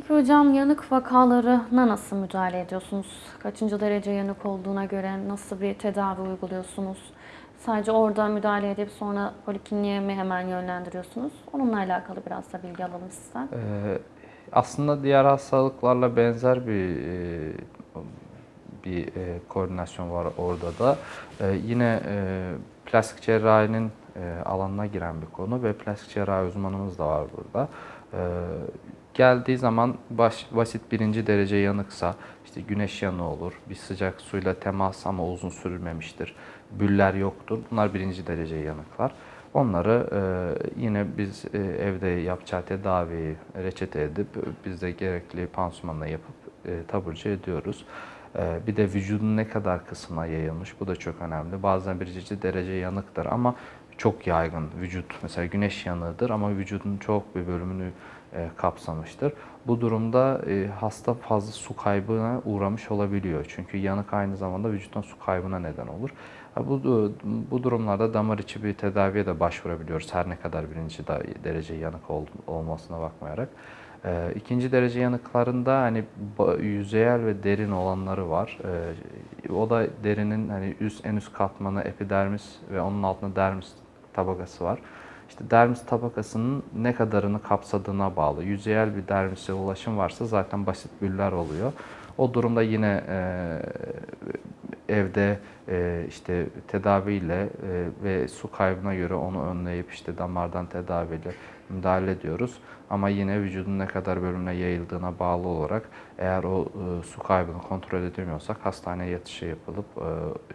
Peki hocam yanık vakalarına nasıl müdahale ediyorsunuz? Kaçıncı derece yanık olduğuna göre nasıl bir tedavi uyguluyorsunuz? Sadece orada müdahale edip sonra polikliniğe mi hemen yönlendiriyorsunuz? Onunla alakalı biraz da bilgi alalım sizden. Ee, aslında diğer hastalıklarla benzer bir e, bir e, koordinasyon var orada da. E, yine e, plastik cerrahinin e, alanına giren bir konu ve plastik cerrahi uzmanımız da var burada. E, geldiği zaman baş, basit birinci derece yanıksa, işte güneş yanığı olur, bir sıcak suyla temas ama uzun sürmemiştir, büller yoktur. Bunlar birinci derece yanıklar. Onları e, yine biz e, evde yapacağı tedaviyi reçete edip biz de gerekli pansumanla yapıp e, taburcu ediyoruz. E, bir de vücudun ne kadar kısmına yayılmış bu da çok önemli. Bazen birinci derece yanıktır ama çok yaygın vücut mesela güneş yanığıdır ama vücudun çok bir bölümünü kapsamıştır. Bu durumda e, hasta fazla su kaybına uğramış olabiliyor. Çünkü yanık aynı zamanda vücuttan su kaybına neden olur. Bu, bu durumlarda damar içi bir tedaviye de başvurabiliyoruz. Her ne kadar birinci derece yanık ol- olmasına bakmayarak. E, ikinci derece yanıklarında hani yüzeyel ve derin olanları var. E, o da derinin hani üst en üst katmanı epidermis ve onun altında dermis tabakası var. İşte dermis tabakasının ne kadarını kapsadığına bağlı. Yüzeyel bir dermise ulaşım varsa zaten basit büller oluyor. O durumda yine e, evde e, işte tedaviyle e, ve su kaybına göre onu önleyip işte damardan tedaviyle müdahale ediyoruz. Ama yine vücudun ne kadar bölümüne yayıldığına bağlı olarak eğer o e, su kaybını kontrol edemiyorsak hastaneye yatışı yapılıp e,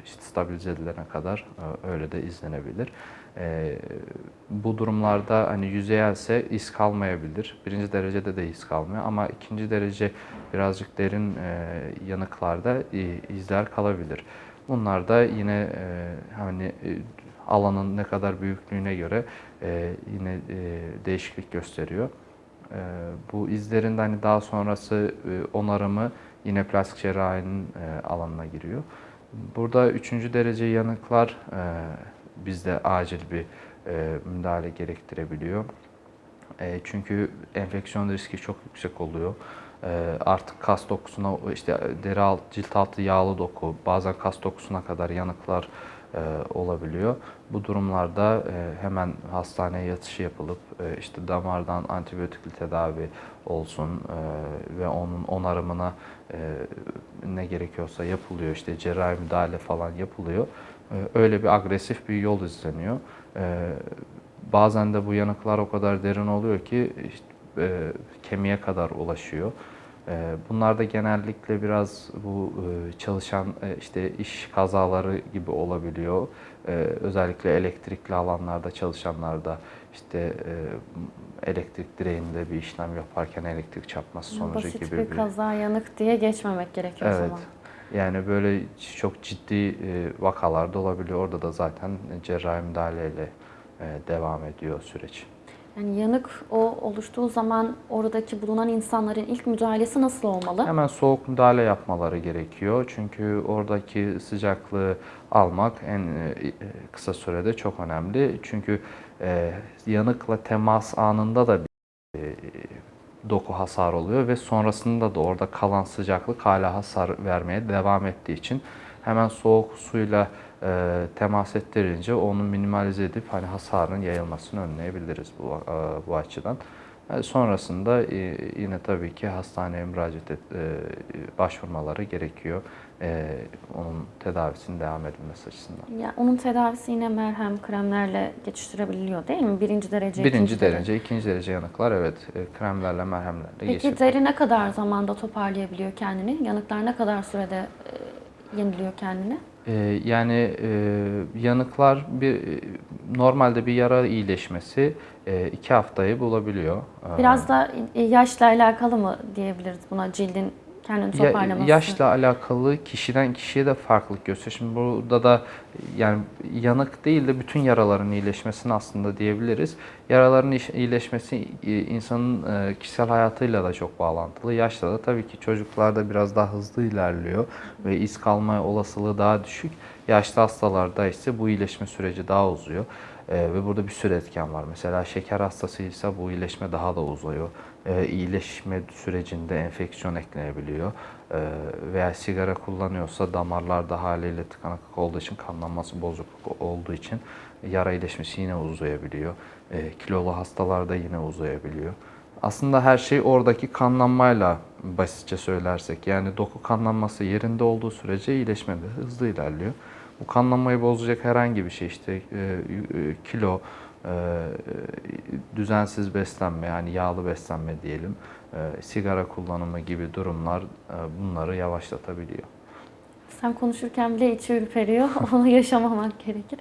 işte stabilize edilene kadar e, öyle de izlenebilir. E, bu durumlarda hani yüzeyelse iz kalmayabilir. Birinci derecede de iz kalmıyor ama ikinci derece birazcık derin e, yanıklarda e, izler kalabilir. Bunlar da yine e, hani e, alanın ne kadar büyüklüğüne göre e, yine e, değişiklik gösteriyor. E, bu izlerin de hani daha sonrası e, onarımı yine plastik cerrahinin e, alanına giriyor. Burada üçüncü derece yanıklar e, bizde acil bir e, müdahale gerektirebiliyor. E, çünkü enfeksiyon riski çok yüksek oluyor. E, artık kas dokusuna, işte deri alt, cilt altı yağlı doku, bazen kas dokusuna kadar yanıklar e, olabiliyor. Bu durumlarda e, hemen hastaneye yatışı yapılıp e, işte damardan antibiyotikli tedavi olsun ve onun onarımına ne gerekiyorsa yapılıyor. İşte cerrahi müdahale falan yapılıyor. Öyle bir agresif bir yol izleniyor. Bazen de bu yanıklar o kadar derin oluyor ki işte, kemiğe kadar ulaşıyor. E, bunlar da genellikle biraz bu e, çalışan e, işte iş kazaları gibi olabiliyor. E, özellikle elektrikli alanlarda çalışanlarda işte e, elektrik direğinde bir işlem yaparken elektrik çarpması sonucu Basit gibi bir kaza yanık diye geçmemek gerekiyor o Evet. zaman. Yani böyle çok ciddi vakalarda olabiliyor. Orada da zaten cerrahi müdahaleyle devam ediyor süreç. Yani yanık o oluştuğu zaman oradaki bulunan insanların ilk müdahalesi nasıl olmalı? Hemen soğuk müdahale yapmaları gerekiyor. Çünkü oradaki sıcaklığı almak en e, kısa sürede çok önemli. Çünkü e, yanıkla temas anında da bir e, doku hasar oluyor ve sonrasında da orada kalan sıcaklık hala hasar vermeye devam ettiği için hemen soğuk suyla e, temas ettirince onu minimalize edip hani hasarın yayılmasını önleyebiliriz bu e, bu açıdan. E, Sonrasında e, yine tabii ki hastaneye müracaat et, e, başvurmaları gerekiyor. E, Onun tedavisinin devam edilmesi açısından. Ya onun tedavisi yine merhem, kremlerle geçiştirebiliyor değil mi? Birinci derece, Birinci ikinci derece. derece, ikinci derece yanıklar evet e, kremlerle, merhemlerle Peki deri ne kadar zamanda toparlayabiliyor kendini? Yanıklar ne kadar sürede e, yeniliyor kendini? E, Yani e, yanıklar bir e, normalde bir yara iyileşmesi e, iki haftayı bulabiliyor. E, Biraz da e, yaşla alakalı mı diyebiliriz buna cildin kendini Ya- toparlaması? yaşla alakalı kişiden kişiye de farklılık gösteriyor. Şimdi burada da yani yanık değil de bütün yaraların iyileşmesini aslında diyebiliriz. Yaraların iyileşmesi e, insanın e, kişisel hayatıyla da çok bağlantılı. Yaşta da tabii ki çocuklarda biraz daha hızlı ilerliyor ve iz kalma olasılığı daha düşük. Yaşlı hastalarda ise bu iyileşme süreci daha uzuyor. E, ve burada bir sürü etken var. Mesela şeker hastasıysa bu iyileşme daha da uzuyor. E, iyileşme sürecinde enfeksiyon eklenebiliyor. E, veya sigara kullanıyorsa damarlarda haliyle tıkanıklık olduğu için kanlanması bozukluk olduğu için yara iyileşmesi yine uzayabiliyor. E, kilolu hastalarda yine uzayabiliyor. Aslında her şey oradaki kanlanmayla basitçe söylersek yani doku kanlanması yerinde olduğu sürece iyileşme de hızlı ilerliyor. Bu kanlanmayı bozacak herhangi bir şey işte e, e, kilo, e, düzensiz beslenme yani yağlı beslenme diyelim, sigara kullanımı gibi durumlar bunları yavaşlatabiliyor. Sen konuşurken bile içi ürperiyor. Onu yaşamamak gerekir.